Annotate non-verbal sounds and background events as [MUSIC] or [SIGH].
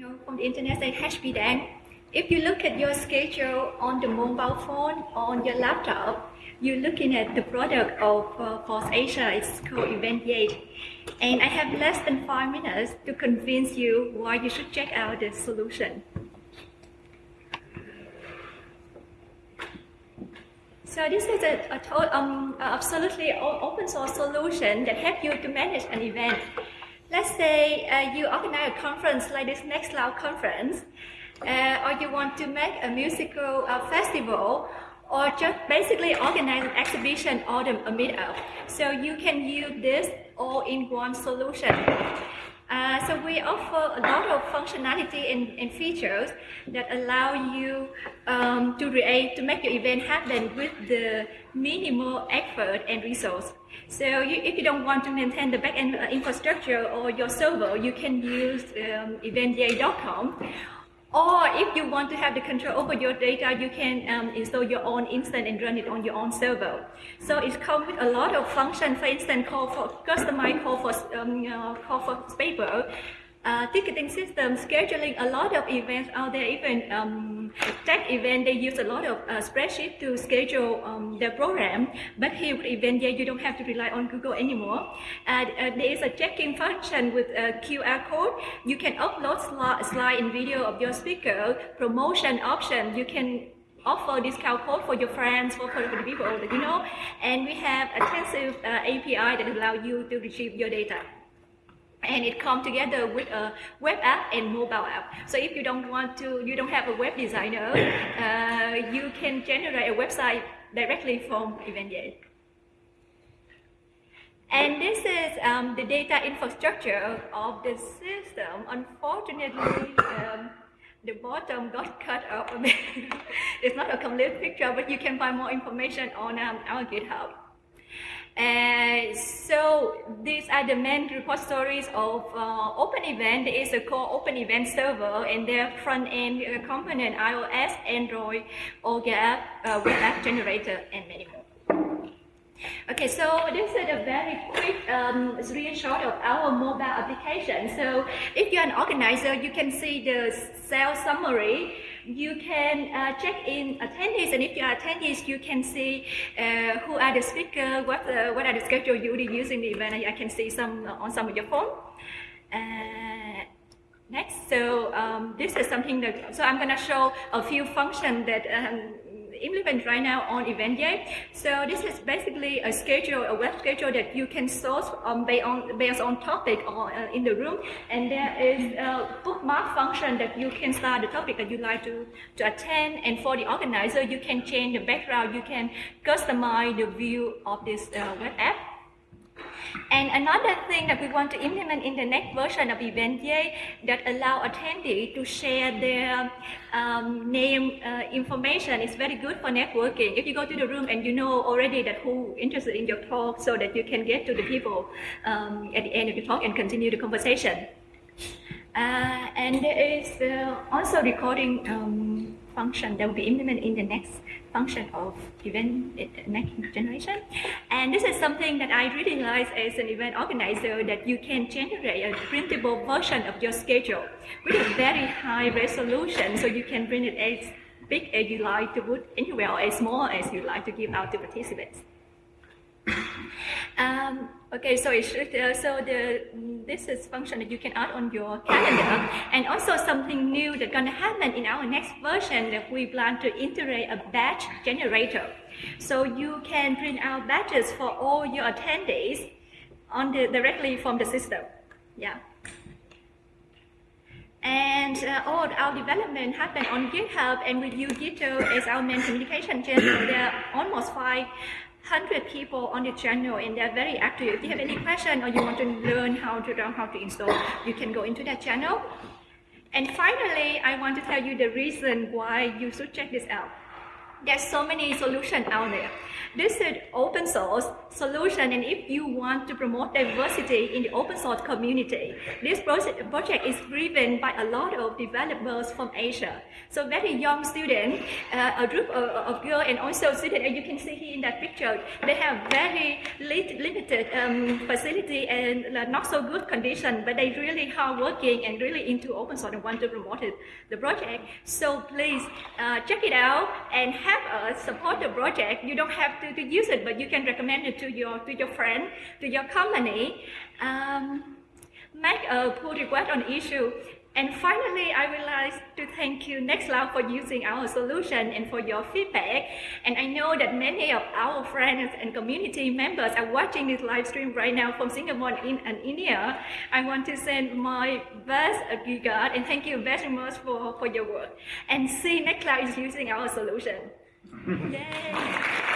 Know, from the internet say HPDAN. If you look at your schedule on the mobile phone on your laptop, you're looking at the product of uh, FOSSASIA. It's called Eventyay. And I have less than five minutes to convince you why you should check out the solution. So this is a, a um, absolutely open source solution that helps you to manage an event. Let's say uh, you organize a conference like this Nextcloud conference, uh, or you want to make a musical uh, festival, or just basically organize an exhibition or a meetup. So you can use this all-in-one solution. Uh, so we offer a lot of functionality and, and features that allow you um, to create, to make your event happen with the minimal effort and resource. So you, if you don't want to maintain the backend uh, infrastructure or your server, you can use um, or if you want to have the control over your data, you can um, install your own instance and run it on your own server. So it comes with a lot of functions, for instance, call for customized call for, um, uh, call for paper, uh, ticketing system, scheduling a lot of events out there, even um, tech event, they use a lot of uh, spreadsheet to schedule um, their program. But here event, yeah, you don't have to rely on Google anymore. And uh, there is a checking function with a QR code. You can upload slide, slide and video of your speaker, promotion option. You can offer discount code for your friends, for, for the people that you know. And we have a extensive uh, API that allow you to retrieve your data and it comes together with a web app and mobile app. So if you don't want to, you don't have a web designer, [COUGHS] uh, you can generate a website directly from Eventyay. And this is um, the data infrastructure of the system. Unfortunately, um, the bottom got [LAUGHS] cut off it's not a complete picture, but you can find more information on um, our GitHub. And so these are the main repositories of uh, Open Event. There is a core Open Event server and their front-end uh, component, iOS, Android, OGAP, uh, web app generator, and many more. Okay, so this is a very quick um, screenshot of our mobile application. So if you're an organizer, you can see the sales summary you can uh, check in attendees, and if you are attendees, you can see uh, who are the speakers, what, uh, what are the schedule you will use in the event. I can see some on some of your phone. Uh, next, so um, this is something that, so I'm going to show a few functions that um, implement right now on Eventyay. So this is basically a schedule, a web schedule that you can source um, based, on, based on topic or, uh, in the room. And there is a bookmark function that you can start the topic that you like to, to attend. And for the organizer, you can change the background. You can customize the view of this uh, web app. And another thing that we want to implement in the next version of Eventyay that allow attendees to share their um, name uh, information is very good for networking. If you go to the room and you know already that who interested in your talk so that you can get to the people um, at the end of the talk and continue the conversation. Uh, and there is uh, also recording um, function that will be implemented in the next function of event uh, next generation. And this is something that I really like as an event organizer that you can generate a printable version of your schedule with a very high resolution so you can print it as big as you like to put anywhere or as small as you like to give out to participants. Um, okay, so should, uh, so the this is function that you can add on your calendar, and also something new that's gonna happen in our next version that we plan to integrate a batch generator, so you can print out batches for all your attendees on the directly from the system. Yeah. And uh, all our development happen on GitHub and we use GitHub as our main communication channel. [COUGHS] There are almost five 100 people on the channel and they're very active. If you have any question or you want to learn how to learn how to install, you can go into that channel. And finally, I want to tell you the reason why you should check this out. there's so many solutions out there. This is open source solution, and if you want to promote diversity in the open source community, this project is driven by a lot of developers from Asia. So very young students, uh, a group of, of girls, and also students, as you can see here in that picture, they have very limited um, facility and not so good condition, but they really hard working and really into open source and want to promote it, the project. So please uh, check it out and have us support the project. You don't have to, to use it, but you can recommend it to your to your friend, to your company. Um, make a pull request on issue. And finally, I would like to thank you Nextcloud for using our solution and for your feedback. And I know that many of our friends and community members are watching this live stream right now from Singapore and India. I want to send my best regard and thank you very much for, for your work. And see Nextcloud is using our solution. [LAUGHS] Yay!